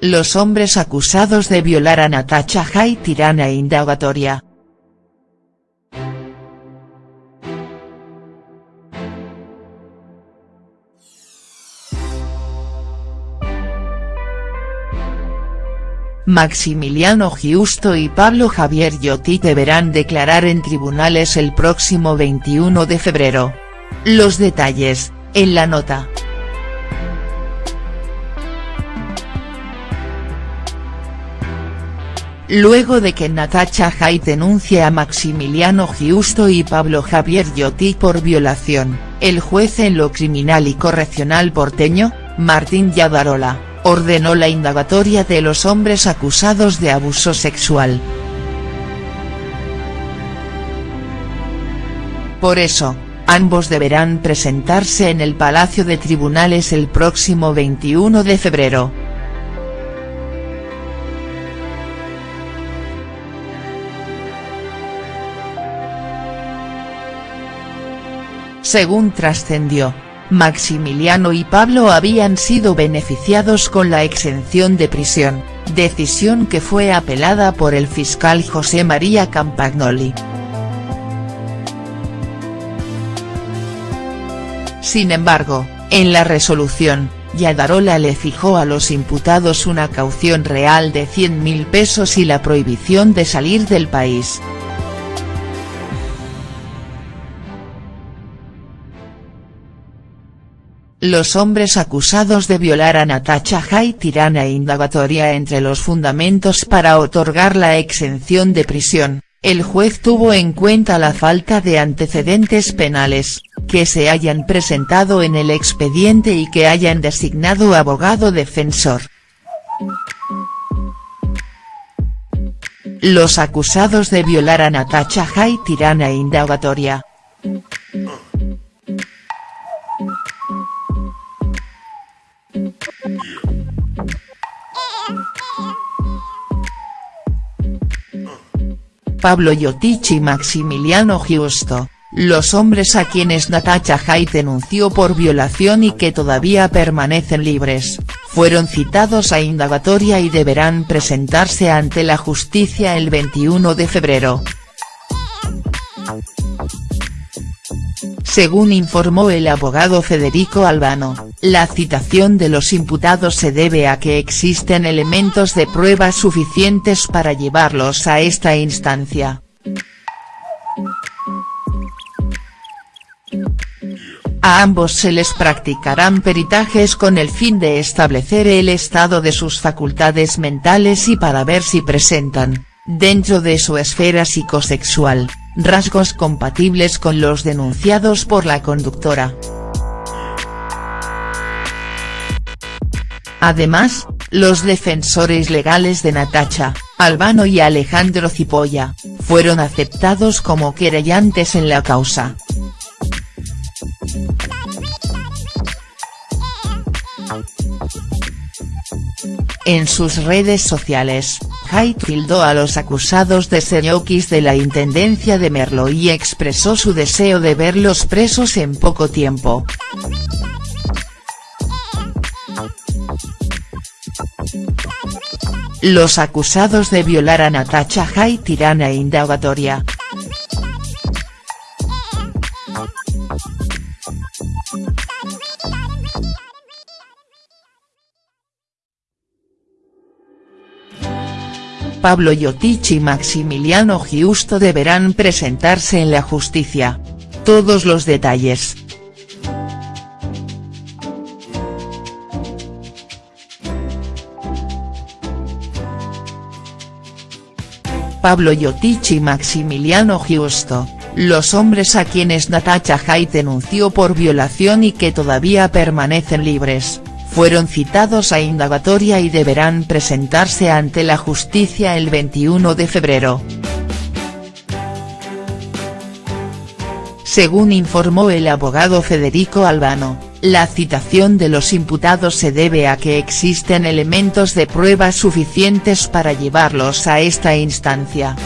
Los hombres acusados de violar a Natacha Hay tirana indagatoria. Maximiliano Giusto y Pablo Javier Yotti deberán declarar en tribunales el próximo 21 de febrero. Los detalles, en la nota. Luego de que Natacha Hay denuncie a Maximiliano Giusto y Pablo Javier Yotti por violación, el juez en lo criminal y correccional porteño, Martín Yadarola ordenó la indagatoria de los hombres acusados de abuso sexual. Por eso, ambos deberán presentarse en el Palacio de Tribunales el próximo 21 de febrero. Según trascendió, Maximiliano y Pablo habían sido beneficiados con la exención de prisión, decisión que fue apelada por el fiscal José María Campagnoli. Sin embargo, en la resolución, Yadarola le fijó a los imputados una caución real de 100.000 pesos y la prohibición de salir del país. Los hombres acusados de violar a Natacha Hay tirana indagatoria entre los fundamentos para otorgar la exención de prisión, el juez tuvo en cuenta la falta de antecedentes penales, que se hayan presentado en el expediente y que hayan designado abogado defensor. Los acusados de violar a Natacha Hay tirana indagatoria. Pablo Yotich y Maximiliano Giusto, los hombres a quienes Natacha Hay denunció por violación y que todavía permanecen libres, fueron citados a indagatoria y deberán presentarse ante la justicia el 21 de febrero. Según informó el abogado Federico Albano, la citación de los imputados se debe a que existen elementos de prueba suficientes para llevarlos a esta instancia. A ambos se les practicarán peritajes con el fin de establecer el estado de sus facultades mentales y para ver si presentan, dentro de su esfera psicosexual, rasgos compatibles con los denunciados por la conductora. Además, los defensores legales de Natacha, Albano y Alejandro Cipolla, fueron aceptados como querellantes en la causa. En sus redes sociales, Hay tildó a los acusados de ser de la Intendencia de Merlo y expresó su deseo de verlos presos en poco tiempo. Los acusados de violar a Natacha Hay tirana indagatoria. Pablo Yotich y Maximiliano Giusto deberán presentarse en la justicia. Todos los detalles. Pablo Yotich y Maximiliano Giusto, los hombres a quienes Natacha Hay denunció por violación y que todavía permanecen libres, fueron citados a indagatoria y deberán presentarse ante la justicia el 21 de febrero. Según informó el abogado Federico Albano, la citación de los imputados se debe a que existen elementos de prueba suficientes para llevarlos a esta instancia.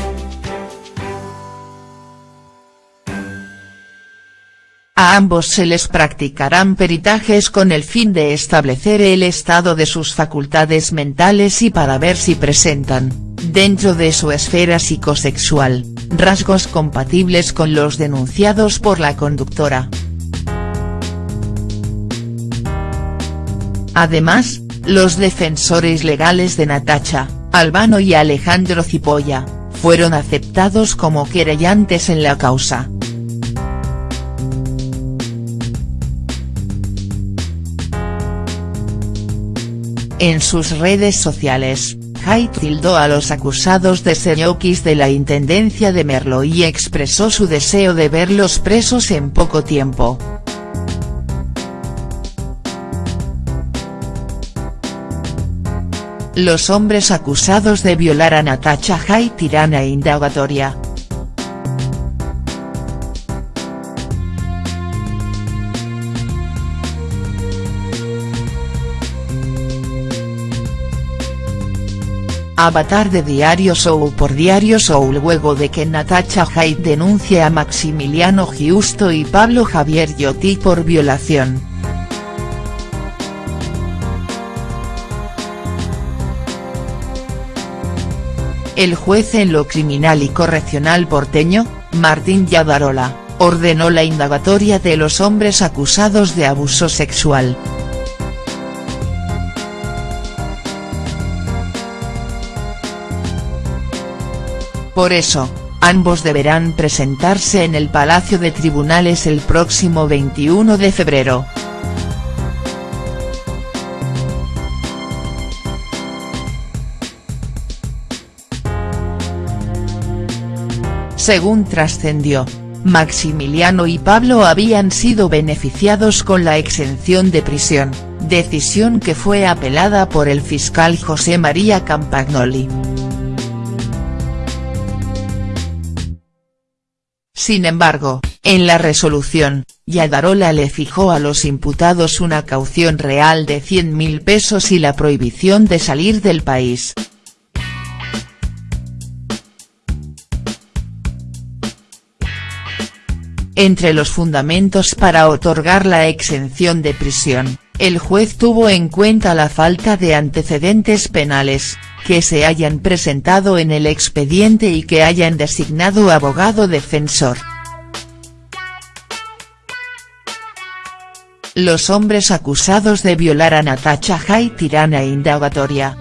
A ambos se les practicarán peritajes con el fin de establecer el estado de sus facultades mentales y para ver si presentan, dentro de su esfera psicosexual, rasgos compatibles con los denunciados por la conductora. Además, los defensores legales de Natacha, Albano y Alejandro Cipolla, fueron aceptados como querellantes en la causa. En sus redes sociales, Haidt tildó a los acusados de ser de la Intendencia de Merlo y expresó su deseo de verlos presos en poco tiempo. Los hombres acusados de violar a Natacha Haidt irán a indagatoria. Avatar de Diario Show por Diario Show luego de que Natacha Haidt denuncie a Maximiliano Giusto y Pablo Javier Yotti por violación. El juez en lo criminal y correccional porteño, Martín Yadarola, ordenó la indagatoria de los hombres acusados de abuso sexual. Por eso, ambos deberán presentarse en el Palacio de Tribunales el próximo 21 de febrero. Según trascendió, Maximiliano y Pablo habían sido beneficiados con la exención de prisión, decisión que fue apelada por el fiscal José María Campagnoli. Sin embargo, en la resolución, Yadarola le fijó a los imputados una caución real de 100.000 pesos y la prohibición de salir del país. Entre los fundamentos para otorgar la exención de prisión, el juez tuvo en cuenta la falta de antecedentes penales, que se hayan presentado en el expediente y que hayan designado abogado defensor. Los hombres acusados de violar a Natacha Haidt irán a indagatoria.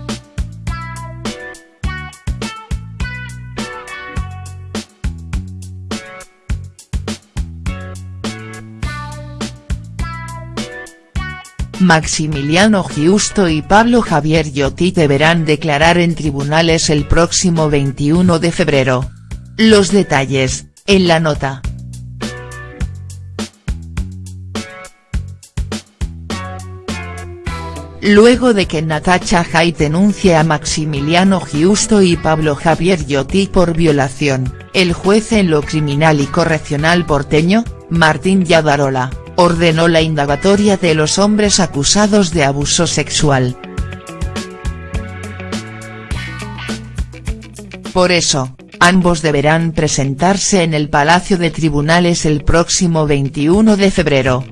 Maximiliano Giusto y Pablo Javier Yotti deberán declarar en tribunales el próximo 21 de febrero. Los detalles, en la nota. Luego de que Natacha Haidt denuncie a Maximiliano Giusto y Pablo Javier Yotti por violación, el juez en lo criminal y correccional porteño, Martín Yadarola ordenó la indagatoria de los hombres acusados de abuso sexual. Por eso, ambos deberán presentarse en el Palacio de Tribunales el próximo 21 de febrero.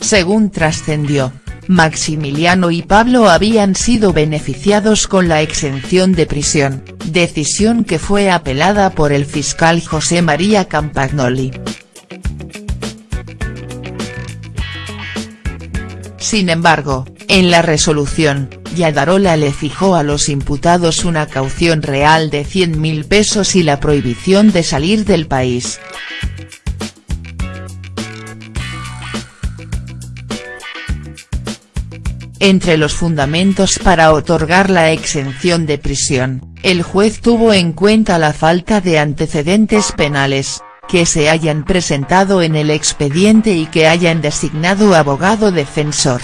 Según trascendió, Maximiliano y Pablo habían sido beneficiados con la exención de prisión, decisión que fue apelada por el fiscal José María Campagnoli. Sin embargo, en la resolución, Yadarola le fijó a los imputados una caución real de 100.000 pesos y la prohibición de salir del país. Entre los fundamentos para otorgar la exención de prisión, el juez tuvo en cuenta la falta de antecedentes penales, que se hayan presentado en el expediente y que hayan designado abogado defensor.